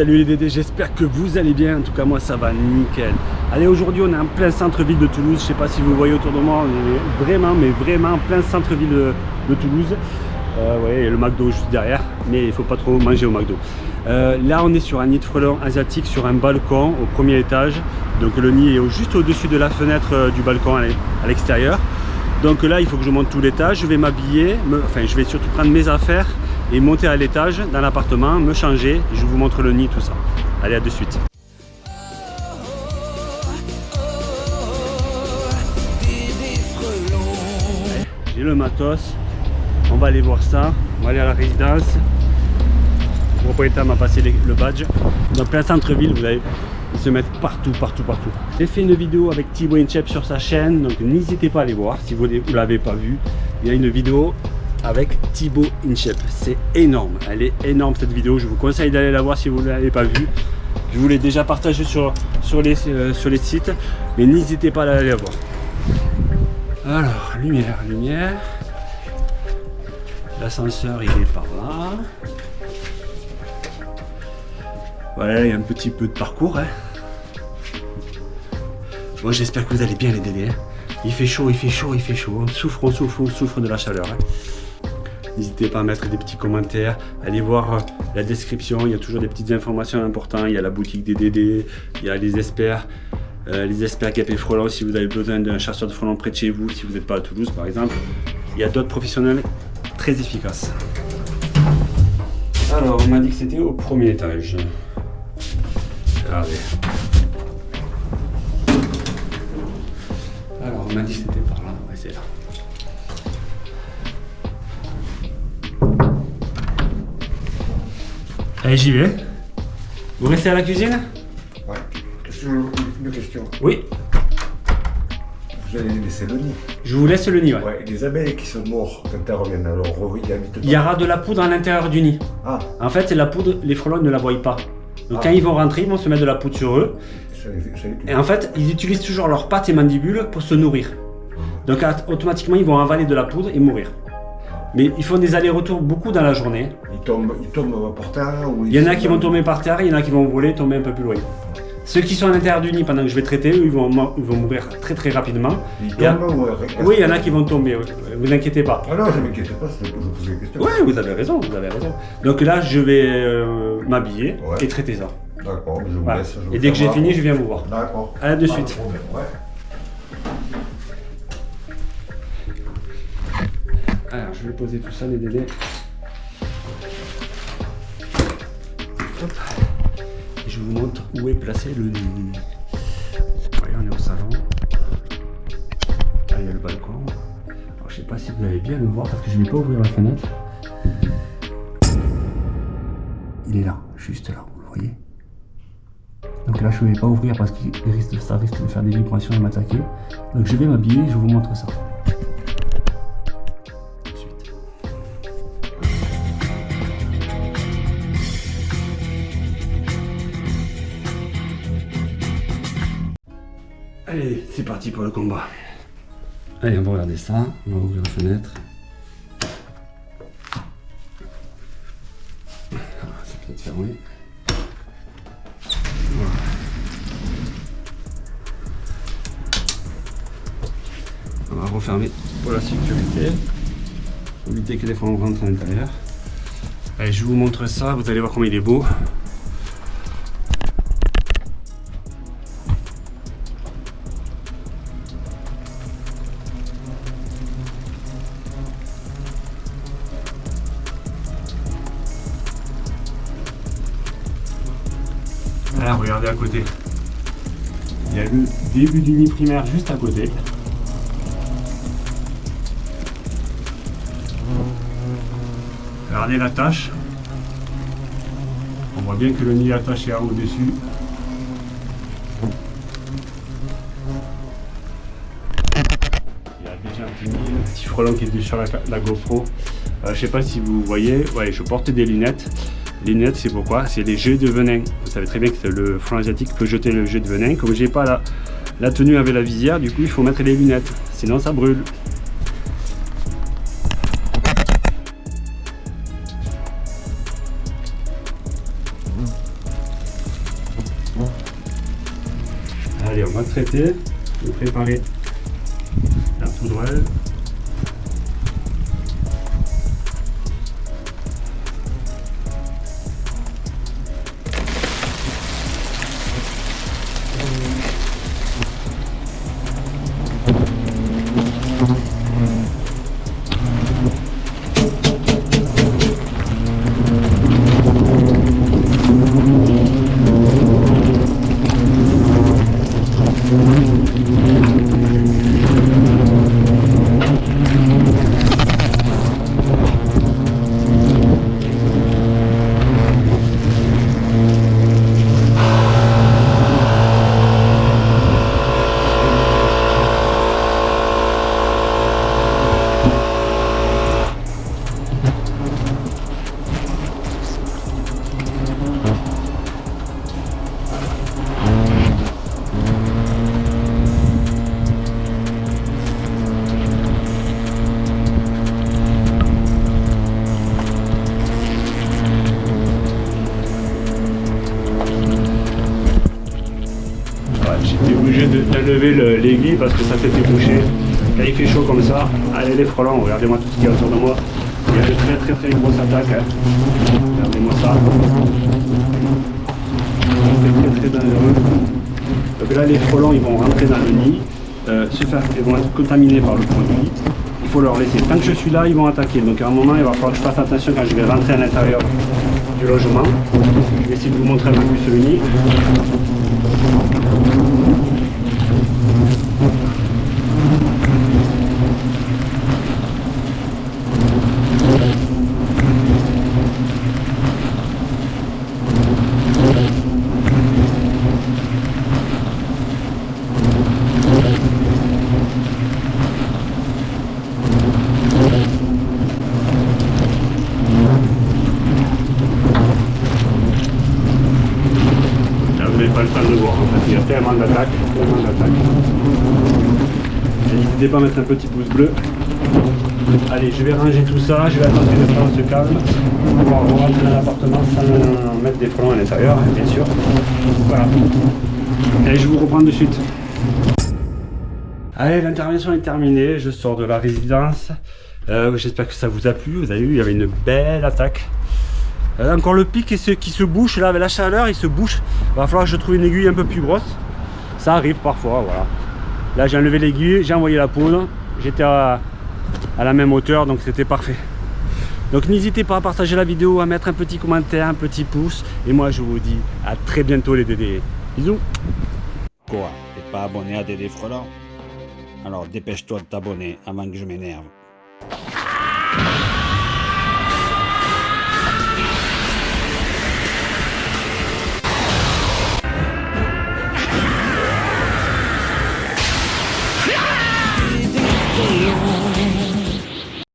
Salut les Dédés, j'espère que vous allez bien, en tout cas moi ça va nickel. Allez aujourd'hui on est en plein centre-ville de Toulouse, je sais pas si vous voyez autour de moi, on est vraiment mais vraiment en plein centre-ville de, Toulouse. Euh, ouais, a le McDo juste derrière, mais il faut pas trop manger au McDo. Euh, là on est sur un nid de frelons asiatique sur un balcon au premier étage. Donc le nid est juste au-dessus de la fenêtre euh, du balcon à l'extérieur. Donc là il faut que je monte tout l'étage, je vais m'habiller, enfin je vais surtout prendre mes affaires et monter à l'étage dans l'appartement, me changer, je vous montre le nid, tout ça. Allez, à de suite. J'ai le matos, on va aller voir ça, on va aller à la résidence. Le propriétaire m'a passé le badge. Dans plein centre-ville, vous allez se mettre partout, partout, partout. J'ai fait une vidéo avec Thibaut Inchep sur sa chaîne, donc n'hésitez pas à aller voir si vous ne l'avez pas vu. Il y a une vidéo avec Thibaut Inchep. C'est énorme, elle est énorme cette vidéo. Je vous conseille d'aller la voir si vous ne l'avez pas vue. Je vous l'ai déjà partagé sur, sur, les, euh, sur les sites, mais n'hésitez pas à aller la voir. Alors, lumière, lumière. L'ascenseur, il est par là. Voilà, il y a un petit peu de parcours. Hein. Bon, j'espère que vous allez bien les dédés. Hein. Il fait chaud, il fait chaud, il fait chaud. On souffre, on souffre, on souffre de la chaleur. Hein. N'hésitez pas à mettre des petits commentaires, allez voir euh, la description, il y a toujours des petites informations importantes, il y a la boutique des DD, il y a les experts, euh, les experts Cap et si vous avez besoin d'un chasseur de frelons près de chez vous, si vous n'êtes pas à Toulouse par exemple. Il y a d'autres professionnels très efficaces. Alors, on m'a dit que c'était au premier étage. Regardez. Alors, on m'a dit que c'était par là, ouais, c'est là. Allez, j'y vais. Vous restez à la cuisine? Ouais. Une question? Oui. Vous allez laisser le nid Je vous laisse le nid, ouais. Ouais, les abeilles qui sont mortes quand elles reviennent, alors Il y aura de la poudre à l'intérieur du nid. Ah. En fait, la poudre, les frelons ne la voient pas. Donc ah. quand ils vont rentrer, ils vont se mettre de la poudre sur eux. et en fait, ils utilisent toujours leurs pattes et mandibules pour se nourrir. Ah. Donc automatiquement, ils vont avaler de la poudre et mourir. Mais ils font des allers-retours beaucoup dans la journée. Ils tombent, ils tombent par terre Il y en a qui vont tomber par terre, il y en a qui vont voler, tomber un peu plus loin. Ceux qui sont à l'intérieur du nid pendant que je vais traiter, eux, ils vont, ils vont mourir très très rapidement. Ils tombent Oui, il y en a qui vont tomber, vous inquiétez pas. Ah non, je ne m'inquiète pas, c'est pour poser des questions. Oui, vous avez raison, vous avez raison. Donc là, je vais euh, m'habiller et traiter ça. D'accord, je vous laisse. et dès que j'ai fini, je viens vous voir. D'accord. À de suite. Alors, je vais poser tout ça, les délais. Et je vous montre où est placé le nid. Voyez, on est au salon. Là, il y a le balcon. Alors, je sais pas si vous allez bien le voir parce que je ne vais pas ouvrir la fenêtre. Il est là, juste là, vous le voyez donc là je ne vais pas ouvrir parce que ça risque de faire des vibrations et m'attaquer. Donc je vais m'habiller je vous montre ça. Allez, c'est parti pour le combat. Allez, on va regarder ça. On va ouvrir la fenêtre. Ah, c'est peut-être fermé. On va refermer pour la sécurité. Éviter que les frelons rentrent à l'intérieur. Allez, je vous montre ça. Vous allez voir comment il est beau. Regardez à côté. Il y a le début du nid primaire juste à côté. Regardez la tâche. On voit bien que le nid attaché au-dessus. Il y a déjà un petit, petit frelon qui est sur la, GoPro. Euh, je sais pas si vous voyez, ouais, je porte des lunettes. Les lunettes, c'est pourquoi? C'est les jets de venin. Vous savez très bien que le franc asiatique peut jeter le jet de venin. Comme j'ai pas la, tenue avec la visière, du coup, il faut mettre les lunettes. Sinon, ça brûle. Allez, on va traiter et préparer la poudre. Obligé d'enlever l'aiguille parce que ça s'était bouché. Quand il fait chaud comme ça, allez les frelons, regardez-moi tout ce qu'il y a autour de moi. Il y a de très très très grosses attaques. Hein. Regardez-moi ça. C'est très très dangereux. Donc là les frelons ils vont rentrer dans le nid, euh, se faire, ils vont être contaminés par le produit. Il faut leur laisser. Tant que je suis là, ils vont attaquer. Donc à un moment il va falloir que je fasse attention quand je vais rentrer à l'intérieur du logement. Je vais essayer de vous montrer un peu plus le nid. pas le temps de voir en fait, il y a tellement d'attaques, tellement d'attaques. Pas mettre un petit pouce bleu. Allez, je vais ranger tout ça, je vais attendre que frelons se calment. On va rentrer dans l'appartement sans mettre des frelons à l'intérieur, bien sûr. Voilà. Allez, je vous reprends de suite. Allez, l'intervention est terminée, je sors de la résidence. Euh, J'espère que ça vous a plu, vous avez vu, il y avait une belle attaque. Euh, encore le pic qui se, qui se bouche là avec la chaleur, il se bouche. Va falloir que je trouve une aiguille un peu plus grosse. Ça arrive parfois, voilà. Là j'ai enlevé l'aiguille, j'ai envoyé la poudre. J'étais à, la même hauteur, donc c'était parfait. Donc n'hésitez pas à partager la vidéo, à mettre un petit commentaire, un petit pouce. Et moi je vous dis à très bientôt les Dédés. Bisous Quoi T'es pas abonné à Dédé Frelant Alors dépêche-toi de t'abonner avant que je m'énerve.